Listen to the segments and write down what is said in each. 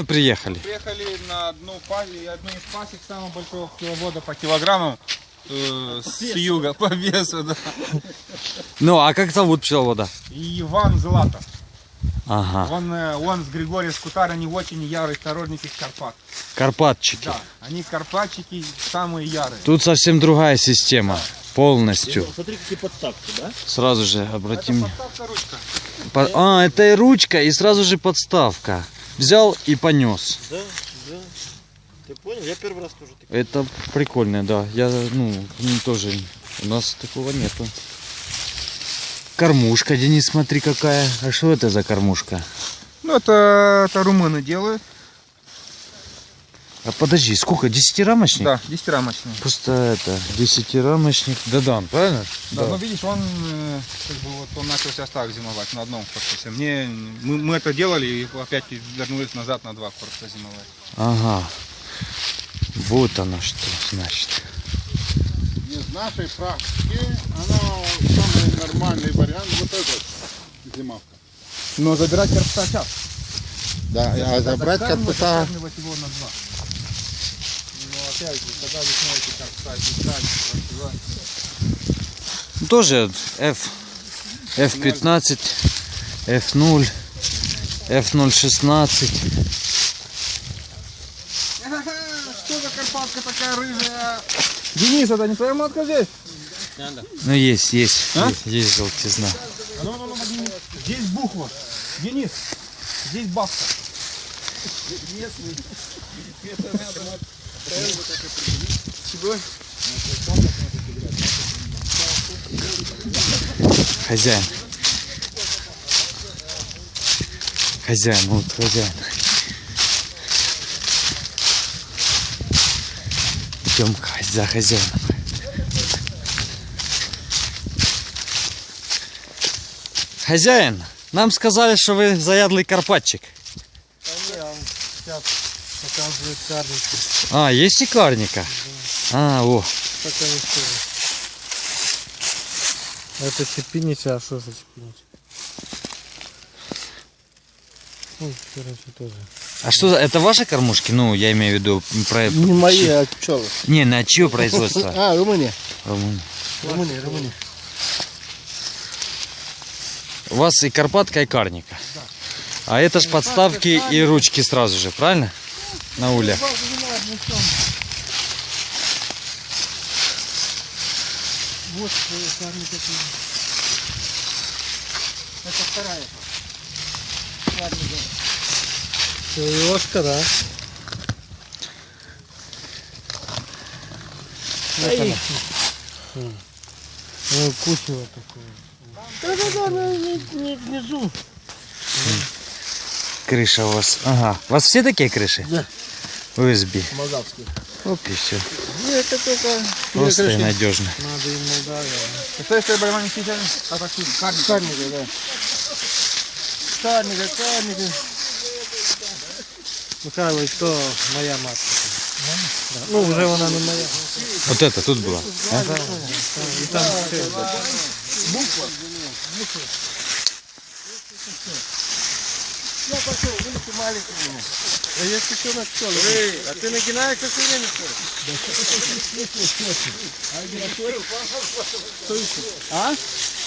Мы приехали. Приехали на одну пази, одну из пасек самого большого пчеловода по килограммам э, с юга по весу, да. Ну, а как зовут пчеловода? Иван Златов. Ага. Он, э, он с Григорием Скутар, они очень ярые сторонники Карпат. Карпатчики. Да, они карпатчики самые ярые. Тут совсем другая система. Полностью. Смотри, какие подставки, да? Сразу же Это обратим. подставка ручка. По- А, это и ручка, и сразу же подставка. Взял и понес. Да, да. Ты понял? Я первый раз тоже так. Это прикольно, да. Я, ну, м, тоже. У нас такого нету. Кормушка, Денис, смотри какая. А что это за кормушка? Ну, это, это румыны делают. А подожди, сколько? Десятирамочник? Да, 10-рамочные. Просто это, десятирамочник. Дадан, правильно? Да, ну видишь, он э, как бы вот он начал сейчас так зимовать на одном корпусе. Мне мы, мы это делали и опять вернулись назад на два корпуса зимовать. Ага. Вот оно что значит. Из нашей практики, оно самый нормальный вариант вот этот зимовка. Но забирать корпуса сейчас. Да, а забрать корпуса, его на два. Же, когда вы смотрите корпуса, детали, красиво. Тоже F, F15, F0, F016. Что за карпатка такая рыжая? Денис, это не твоя матка здесь? Ну есть, есть, А? есть, есть желтизна. Ну, ну, ну, Денис. Здесь буква. Денис, здесь бабка. Чего? Хозяин. Хозяин, вот хозяин. Идем за хозяином. Хозяин, нам сказали, что вы заядлый карпатчик. Показывает карлики. А, есть и карника? А, о, Пока не скажу. Это чепинича, а что за чепинича? Ну, короче, тоже. а что за... Это ваши кормушки? Ну, я имею в виду... Про... Не мои, а пчелы. Не, на чье производство? А, Румыния. Румын. Румыния, Румыния. У вас и карпатка, и карника. А это ж подставки и ручки сразу же, правильно? На улях. Вот карлики. Это вторая. Ложка, да. Ай. Ну, кучево такое. Да-да-да, ну, не, не внизу. Крыша у вас. Ага. У вас все такие крыши? Да. USB. Молдавский. Оп, и все. Ну, это только... Просто и надежно. Надо им Молдавия. Это если болевание сейчас, а так тут карника. Карника, да. Карника, карника. Михайлович, то моя матка. Да. Ну, уже вона не моя. Вот это тут было. а? І там все. Я пошел, видите, маленький у меня. А я еще на пчелы. А ты нагинаешься все время, что ли? А?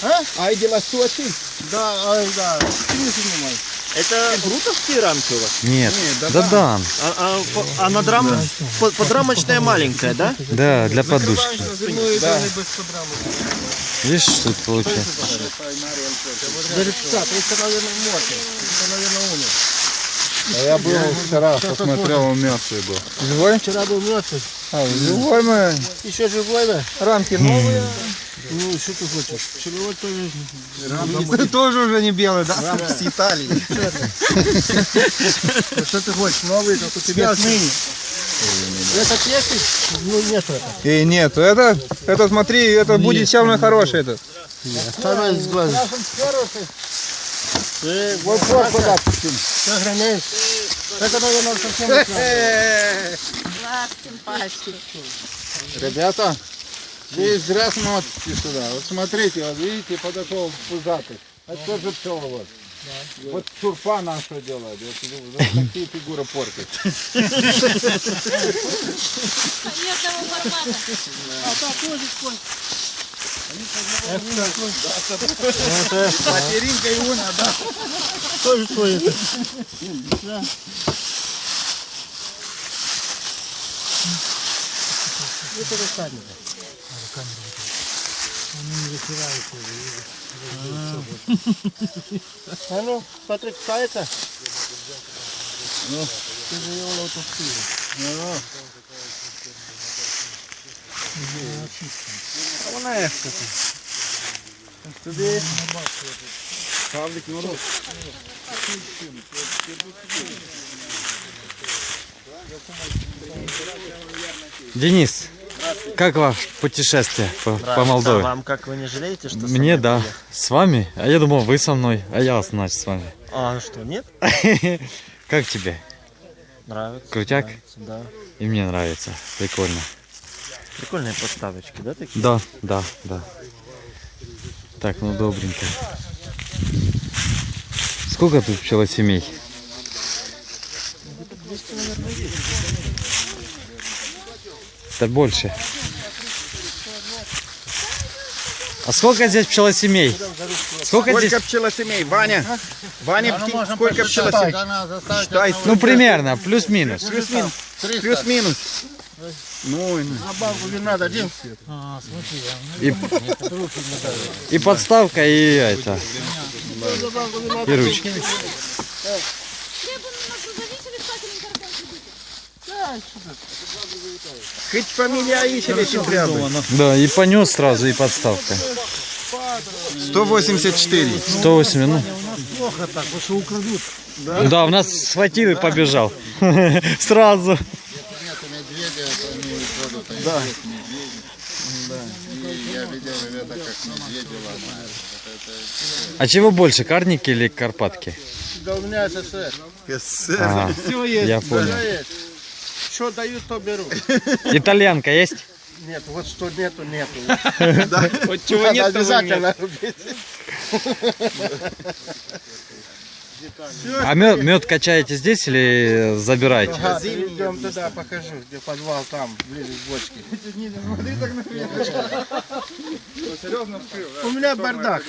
А? Ай, дела суати. Да, а, да. Ты не снимай. Это брутовские рамки у вас? Нет. да Да да. А, а, а над рам... по- подрамочная маленькая, да? Да, для подушки. Да. Видишь, тут получается. Зарецка, то есть это, наверное, мертвый. Это, наверное, умер. а я был вчера, посмотрел, он мертвый был. Живой? Вчера был мертвый. А, живой мы. Еще живой, да? Рамки новые. Ну, что ты хочешь? Черновой тоже. Ты тоже уже не белый, да? Рамки с Италии. Что ты хочешь? Новый, как у тебя отныне. Этот есть? Ну, нет это. И нет, это, это смотри, это будет самый хороший этот. Второй с глаза. Вот вот куда Сохраняешь. Это, наверное, совсем знаю. Ребята, вы зря смотрите сюда. Вот смотрите, вот видите, подошел пузатый. Это тоже пчеловод. Вот сурфа нам что делает? Вот, вот такие фигуры портит. Нет того формата. Материнка его надо. Тоже твои. Это руками. А ну, смотри, кусается. Ну, ты же его лотостил. А вона як це? Тобі Павлик, ну рот. Денис, как ваше путешествие по, по Молдове? Вам как, вы не жалеете, что Мне да. приехали? С вами? А я думал, вы со мной, а я, значит, с вами. А, что, нет? Как тебе? Нравится. Крутяк? нравится, да. И мне нравится. Прикольно. Прикольные подставочки, да, такие? Да, да, да. Так, ну добренько. Сколько тут пчелосемей? Да больше. А сколько здесь пчелосемей? Сколько здесь? Сколько пчелосемей? Ваня, Ваня, птиц- сколько пчелосемей? Считай. Ну, примерно, плюс-минус. Плюс-минус. Плюс-минус. Ну, и ну. На банку надо, один. И, и подставка, и это. И ручки. Зависели стаканом картошки. Хоть фамилия Аишева прямо. Да, и понес сразу, и подставка. 184. 108, ну. Плохо так, потому что украдут. Да, у нас схватил и побежал. Сразу. А да. И я видел ребята, как медведи ломают. А чего больше, карники или карпатки? Да у меня СССР. А, я понял. Что дают, то беру. Итальянка есть? Нет, вот что нету, нету. Вот чего Надо нет, обязательно рубить. А мед, мед качаете здесь или забираете? Ага, идем туда, покажу, где подвал там, ближе к бочке. Да? У меня бардак.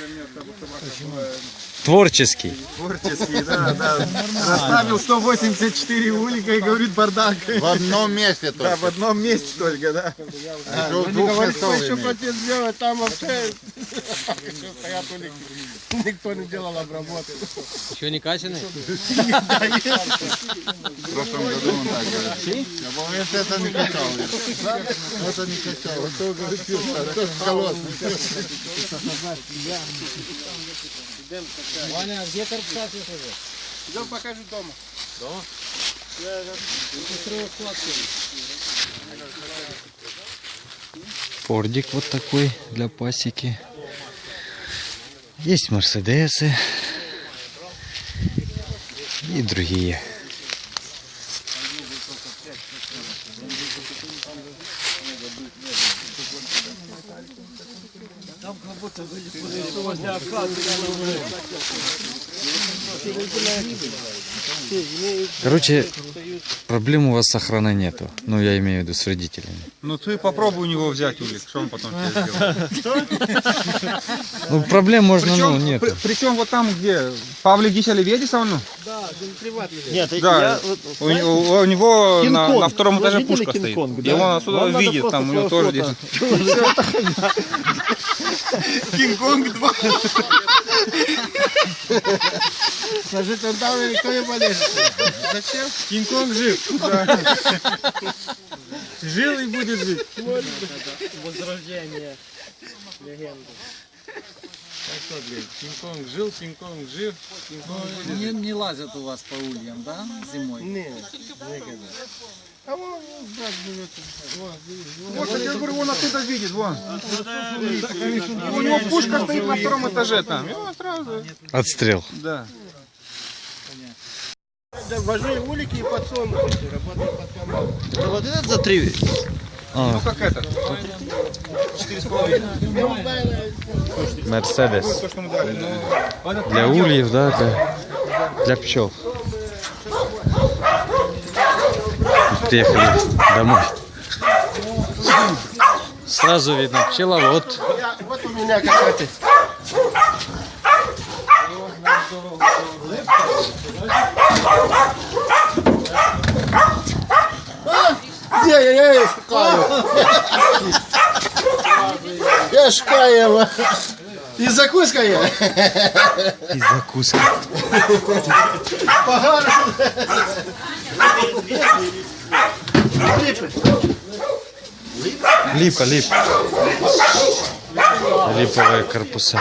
Творческий. Творческий, да, да. Расставил 184 улика и говорит бардак. В одном месте Да, только. в одном месте только, да. Еще двух Говорит, кто местов еще хотел сделать, там вообще еще стоят улики. Никто не делал обработку. Еще не качанный? В прошлом году он так говорит. Я если это не качал. Это не качал. А то, говорит, а то холодный. Идем покажу дома. Фордик вот такой для пасеки. Есть Мерседесы. И другие. Короче, проблем у вас с охраной нету. Ну, я имею в виду с родителями. Ну ты попробуй у него взять улик, что он потом тебе сделает. Ну, проблем можно, ну, при- причем вот там, где Павлик Гищали видишь ну? Нет, Да, я вот- у, у- у него на, на втором этаже пушка стоит. Кинг-Конг, И да? он отсюда Вам видит, там у него тоже держит. Кинг-Конг 2. Скажи, там там никто не полезет. Зачем? Кинг-Конг жив. Жил и будет жить. Возрождение легенды. Кинг-Конг жил, Кинг-Конг жив. Не, не лазят у вас по ульям, да, зимой? Нет, никогда. А вон, вон, брат живет. Вон, Вот, я говорю, он оттуда видит, вон. У него пушка стоит на втором этаже там. Сразу, Отстрел. да. Важнее улики и подсолнухи. Работает под команду. Вот этот за три А, Ну как этот. Четыре с половиной. Мерседес. Дали. Ну, Для ульев, да, для, для пчел. Приехали домой. Сразу видно пчеловод. Вот у меня какая-то. Где я, я шукаю? Я шукаю. І закуска є. И закуска. Погано. Ліпи. Липа, липа. Липовые корпуса.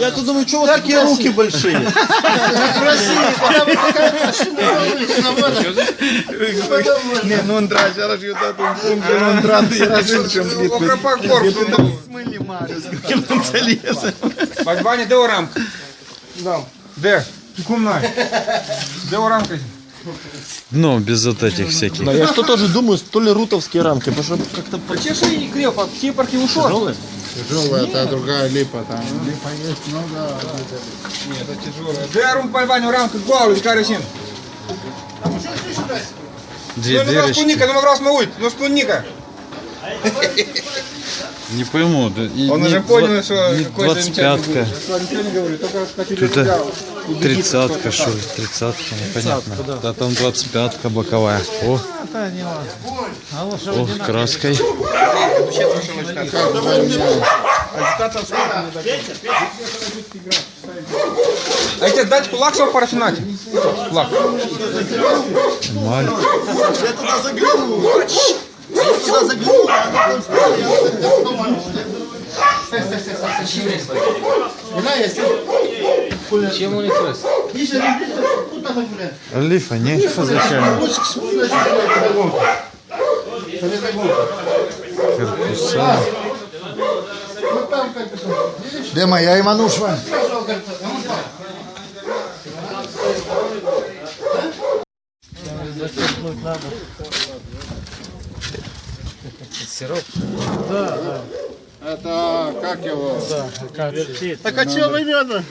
я тут думаю, что вот такие руки большие. Не, ну он драж, я раз його там пункт, он драти, я раз іншим Окропа корпусу. Смилі Маріус, яким він це лізе. Бать Ваня, де рамка? Де? Кумна. Де рамка? Дно без вот этих всяких. Я что тоже думаю, то ли рутовские рамки, потому что как-то Чеши и креп, а все парки ушел. Тяжелая, та другая липа там. Липа есть много. Нет, это тяжелая. Де рум Ваню рамка, голову, и карасин. Две Ну, ну, дырочки. спунника, ну, раз мауить, ну, спунника. Не пойму. да и Он не уже понял, что какой-то 25-ка. Ничего не Это тридцатка, что ли? Тридцатка, непонятно. Да там 25-ка боковая. О, О, краской. А тебе дать кулак свой парафинать? Кулак. Маль. Я туда заглянул. Я туда заглянул, а она там стояла. Вина есть? Чем у них есть? Ниже, тут надо гулять. Лифа, не? Зачем? Лучше к спуску, значит, педагогу. Педагогу. Корпуса. Вот там как как-то. Это, как его? Так а чего вы медно?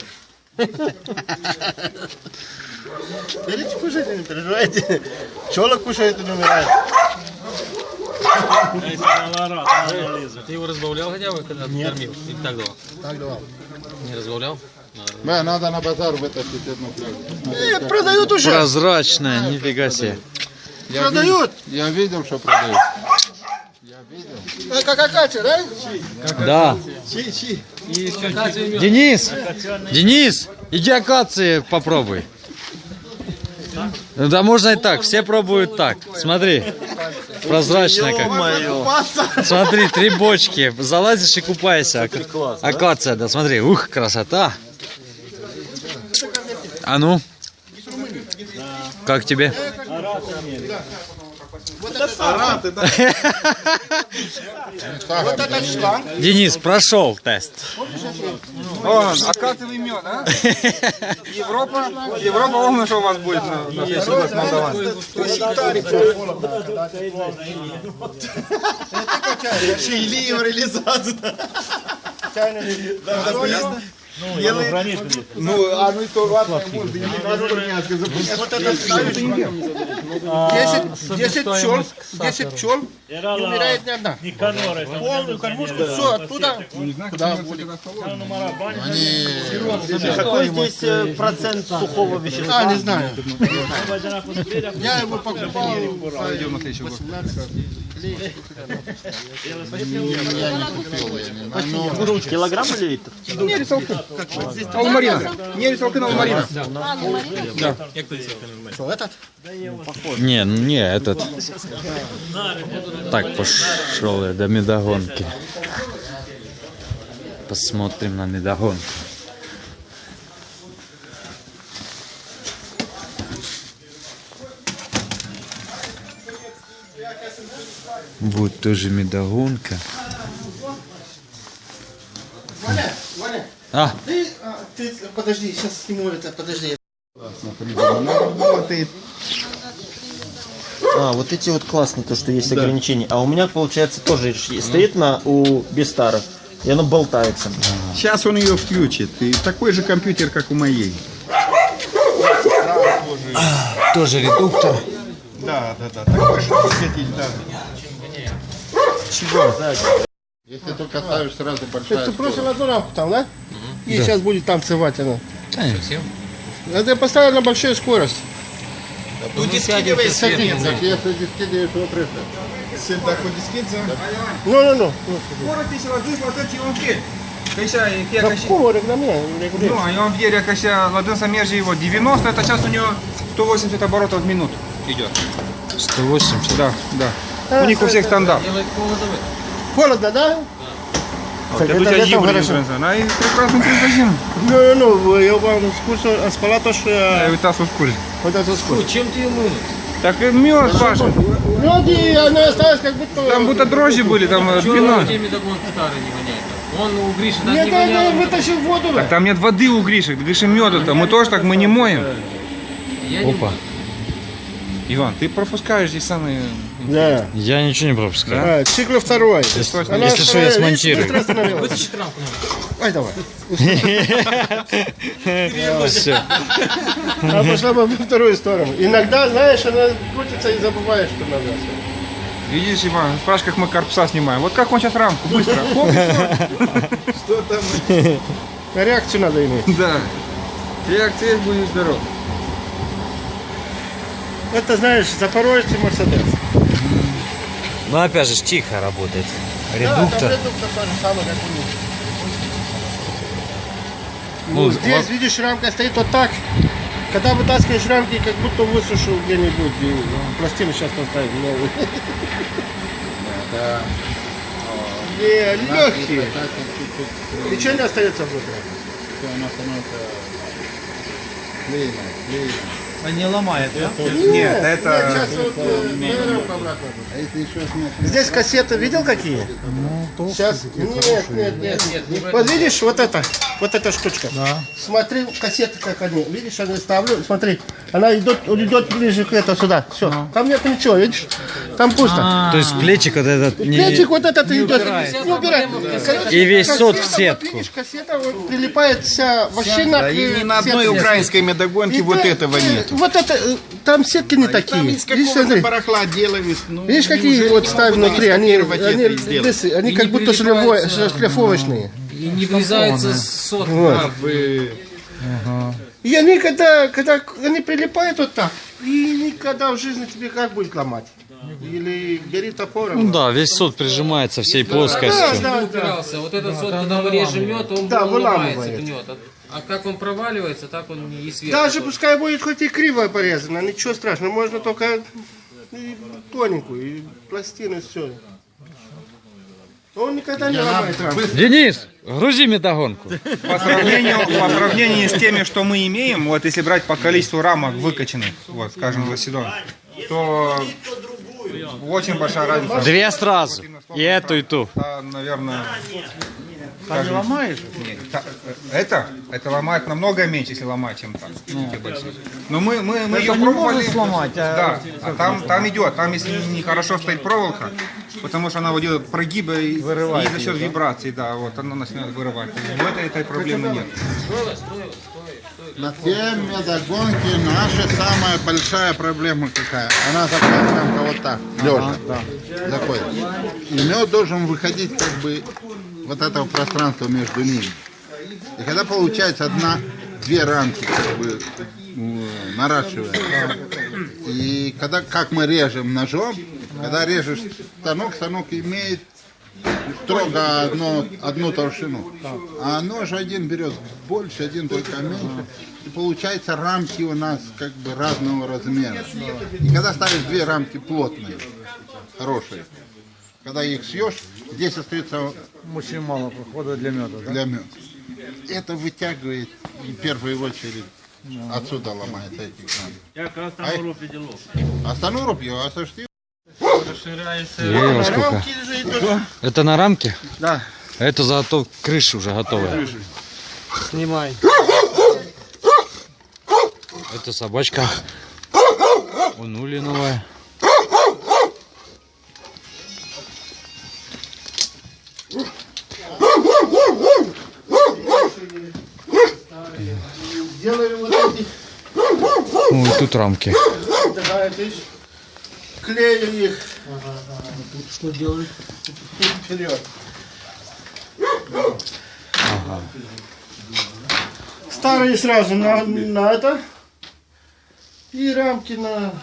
Берите, кушайте, не переживайте. Пчелок кушает и не умирает. Ты его разбавлял хотя бы, когда ты кормил? Или так давал? Так давал. Не разбавлял? Бе, надо на базар вытащить одну пленку. Э, продают уже. Прозрачная, нифига себе. Продают. Я видел, что продают. Как акация, да? Да. Денис! Денис! Иди акации попробуй. Да можно и так, все пробуют так. Смотри. Прозрачная как. Смотри, три бочки. Залазишь и купайся. Ака- Акация, да, смотри. Ух, красота. А ну? Как тебе? Вот этот шланг. Денис, прошел тест. О, акациевый мед, а? Европа, Европа, помню, что у вас будет на, на год Молдаван. Шейлием реализацию. Ну, а ну и то ладно, может, Вот это ставишь. 10, 10 пчел, 10 пчел, не умирает ни одна. Полную кормушку, все, оттуда. Какой здесь э, процент сухого вещества? А, не знаю. Я его покупал. пойдем на следующий год. Килограмм или литр? Не, здесь Алмарина. Не, толкин Алмарина. что, этот? Не, не, этот. Так, пошел я до медогонки. Посмотрим на медогонку. Вот тоже медогонка. Ваня, Ваня, А, ты, а, ты, подожди, сейчас сниму это, подожди. А, вот эти вот классные, то, что есть ограничения. А у меня, получается, тоже стоит на у Бестара, и оно болтается. Сейчас он ее включит. И такой же компьютер, как у моей. тоже редуктор. Да, да, да. Такой же да. Если только ставишь сразу большая Ты просто в одну рамку там, да? И сейчас будет танцевать она. Конечно. Это я поставил на большую скорость. Так если дискидываешь вот это. Ну, ну, ну. Можете се лădânți la tăți un pied. Că așa e chiar Да ca și... какого регламента? Ну, а я вам верю, как сейчас ладонь мерже его 90, это сейчас у него 180 оборотов в минуту идет. 180. Да, да. У них у всех стандарт. Холодно, да? Вот, это это тебя летом хорошо. Она и прекрасно превозим. Ну, ну, ну, spus am spălat o și Ai uh, uitat să o sculi. uitați-o scurt. Чем ты ему? Так и мед, Паша. Люди, она осталась как будто... Там будто дрожжи были, там э, Чего вино. тебе медогон старый не воняет? Он у Гриши так Нет, не я вытащил воду. Так там нет воды у Гриши, Гриша меда-то. Мы тоже так, мы не моем. Я Опа. Иван, ты пропускаешь здесь самые... Да. Я ничего не пропускаю. А, цикл второй. Она Если что, я смонтирую. Вытащи рамку. Ай, давай. Все. Она пошла бы во вторую сторону. Иногда, знаешь, она крутится и забываешь, что надо. Видишь, Иван, спрашиваешь, как мы корпуса снимаем. Вот как он сейчас рамку, быстро. И всё. Реакцию надо иметь. Да. Реакция будешь здоров. Это, знаешь, запорожец и Мерседес. Ну опять же, тихо работает. Да, Редуктор. там редуктор то же самое, как у них. Ну, Ну, здесь, видишь, рамка стоит вот так. Когда вытаскиваешь рамки, как будто высушил где-нибудь. И пластину сейчас поставить новую. Не, легкие. Ничего не остается внутри. Она становится клееная, клееная. Нет, это... Сейчас вот э, на рамку обратно. А Здесь кассеты видел какие? Сейчас. Нет, нет, нет. Вот видишь, вот это, вот эта штучка. Да. Смотри, кассеты как они. Видишь, я ставлю, смотри. Она идет, идет ближе к этому сюда. Все. Там нет ничего, видишь? Там пусто. То есть плечик вот этот не... Плечик вот этот идет. Не убирает. И весь сот в сетку. Вот, видишь, кассета вот, прилипает вся вообще на И ни на одной украинской медогонке вот этого нет. Вот это, э, там сетки не такие. Там из смотри. барахла делали. Ну, Видишь, какие вот ставят внутри, они, они, они И как будто шлифо- прилипаются. шлифовочные. И не врезается сот. Вот. И они когда, когда они прилипают вот так, и никогда в жизни тебе как будет ломать? Или бери топором. Ну да, весь сот прижимается всей да, плоскостью. да, да. упирался. Вот этот сот, когда мы режем мед, он Да, выламывает. гнет. А- как он проваливается, так он и сверху. Даже пускай будет хоть и криво порезано, ничего страшного, можно только и тоненькую, и пластины, все. Он никогда не ломает рамку. Денис, грузи метагонку. По сравнению, по сравнению с теми, что мы имеем, вот если брать по количеству рамок выкачанных, вот, скажем, за сезон, то очень большая разница. Две сразу. И эту, и ту. Да, наверное... Скажем, ломаешь? Нет, та- это, это ломает намного меньше, если ломать, чем так. эти большие. Но мы, мы, мы ее пробовали. сломать, да, а там, там идет, там если не хорошо стоит проволока, потому что она вот идет прогибы и, и за счет вибраций, да, вот она начинает вырывать. В этой, этой проблемы нет. На те медогонки наша самая большая проблема какая? Она заходит прям вот так, лежа. Заходит. И мед должен выходить как бы вот этого пространства между ними. И когда получается одна, две рамки как бы наращиваем. И когда, как мы режем ножом, когда режешь станок, станок имеет строго одно, одну толщину. А нож один берет больше, один только меньше. И получается рамки у нас как бы разного размера. И когда ставишь две рамки плотные, хорошие, когда их съешь, здесь остается Очень мало прохода для меда, да? для меда. Это вытягивает в первую очередь. Отсюда ломается эти краны. Я как остановлю определил. Остановлю его, а? Рамки же идут. Это на рамке? Да. А Это зато крыша уже готовая. Снимай. Это собачка. У Нули новая. Тут рамки. клеили их. Что делать? вперед. Старые сразу на, на это. И рамки на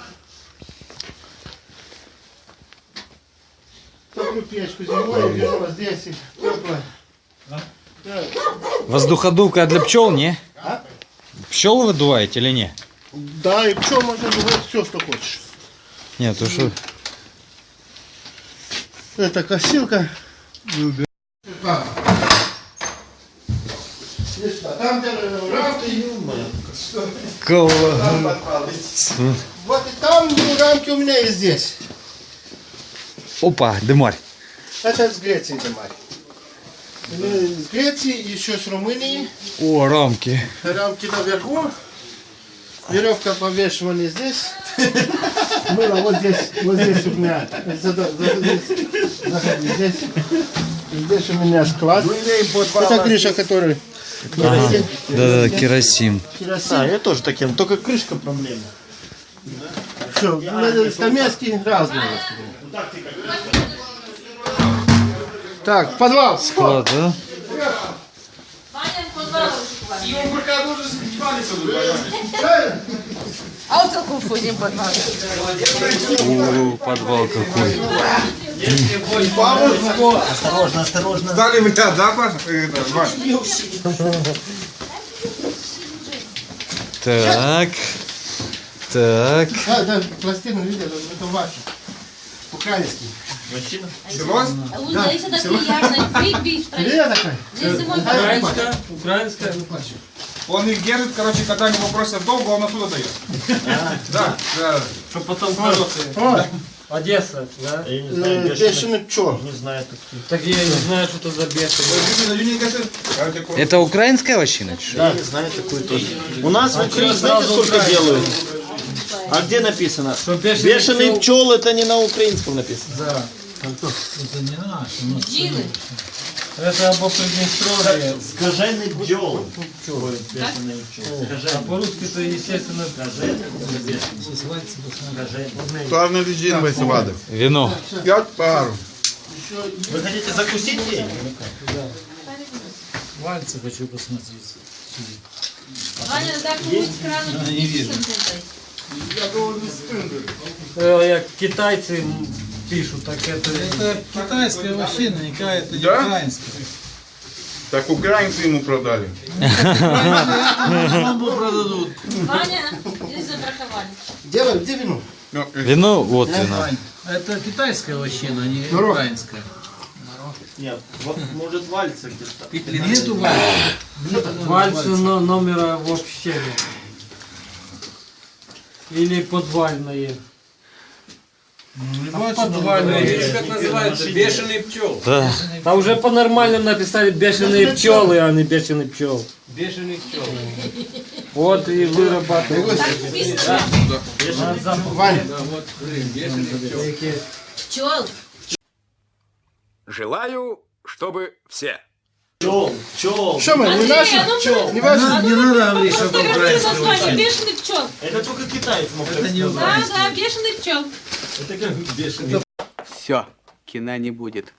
такую печку зимой беру здесь тепло. Воздуходувка для пчел, не? А? Пчел выдуваете или не? Да, и что можно делать все, что хочешь. Нет, то что? Это косилка. Там, рамки. Вот и там ну, рамки у меня и здесь. Опа, дымарь. Это с Греции домой. С Греции, еще с Румынии. О, рамки. Рамки наверху. Веревка повешивана здесь. Было вот здесь, вот здесь у меня. Здесь, заходи, здесь. У меня склад. Это крыша, который... керосин. Да-да, керосин. Керосин. А, я тоже таким, только крышка проблема. Все, стамески разные. Так, подвал. Склад, да? Ваня, подвал. А вот какой входим подвал. О, подвал какой. Осторожно, осторожно. Стали в ряд, да, Паша? Э, да? Так. Так. А, да, пластину видел, это ваше. Украинский. Так приятно. Бить, бить, Видел такой? Мой Украинская, украинская. Он их держит, короче, когда они попросят долго, он оттуда дает. Да, да. Чтобы потом Одесса, да? э, бешеный пчел. Так я не знаю, что это за бешеный. Это украинская вощина? Я не знаю такую тоже. У нас в Украине знаете, сколько делают? А где написано? Бешеный пчел это не на украинском написано. Это не наш. Джилы. Это або Приднестровье. Скажений бджол. А по-русски то естественно Главное лежит весь воды. Вино. Пять пару. Вы хотите закусить ей? Вальцы хочу посмотреть. Ваня, так будет кран. Не вижу. Э, Як китайцы пишут, так это... Это китайская вощина, никакая, это не Да? украинская. Так украинцы ему продали. Бомбу продадут. Ваня, здесь забраковали. Где, где вино? Вино, вот вино. Это китайская вощина, а не украинская. Нет, вот, может вальцы где-то. Нету вальца. Вальсы но- номера вообще нет. Или подвальные. Подвальные. Видишь, как называется? Бешеный пчел. Да. А уже по-нормальному написали бешеные пчелы, а не бешеный пчел. Бешеный пчел. Вот и вырабатывают. Пчел. Желаю, чтобы все. Пчел, пчел. Что мы, не наши? Андрей, а ну, Не ваши? Не надо просто что название. вощина. Бешеный пчел. Это только китаец мог Это не Да, да, бешеный пчел. Это как бешеный. Все, кино не будет.